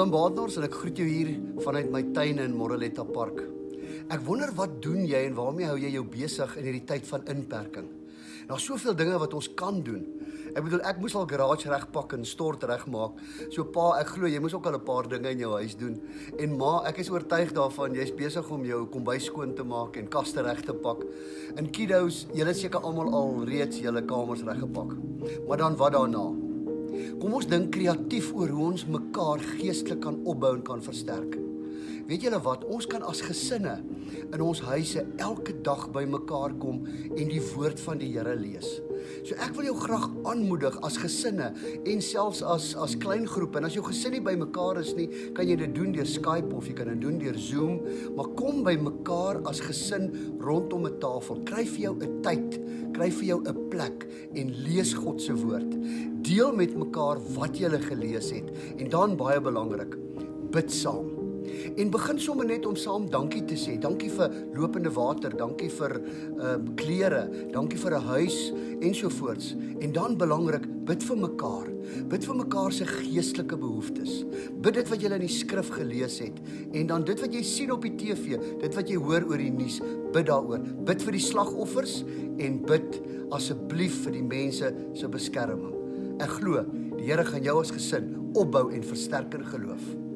Willem Baadnors en ek groet jou hier vanuit my tuin in Moreletta Park. Ek wonder wat doen jy en waarmee hou jy jou besig in hierdie tyd van inperking? Daar's soveel dinge wat ons kan doen. Ek bedoel ek moes al garage regpak en stort regmaak. So pa, ek glo jy moes ook al 'n paar dinge in jou huis doen. En ma, ek is oortuig daarvan jy's besig om jou kombuis skoon te maak en kaste reg te pak. En kiddos, julle seker almal al reeds julle kamers reggepak. Maar dan wat daarna? Kom ons dink kreatief oor hoe ons mekaar geestelik kan opbou en kan versterk. Weet julle wat? Ons kan as gesinne in ons huise elke dag bymekaar kom en die woord van die Here lees. So ek wil jou graag aanmoedig as gesinne en selfs as as klein groepe. En as jou gesin nie bymekaar is nie, kan jy dit doen deur Skype of jy kan dit doen deur Zoom, maar kom bymekaar as gesin rondom 'n tafel. Kry vir jou 'n tyd, kry vir jou 'n plek en lees God se woord. Deel met mekaar wat jy gelees het en dan baie belangrik, bid saam. En begin sommer net om saam dankie te sê. Dankie vir lopende water, dankie vir ehm uh, klere, dankie vir 'n huis ensovoorts. En dan belangrik, bid vir mekaar. Bid vir mekaar se geestelike behoeftes. Bid dit wat jy in die skrif gelees het en dan dit wat jy sien op die TV, dit wat jy hoor oor die nuus, bid daaroor. Bid vir die slagoffers en bid asseblief vir die mense se beskerming. Ek glo die Here gaan jou as gesin opbou en versterk in geloof.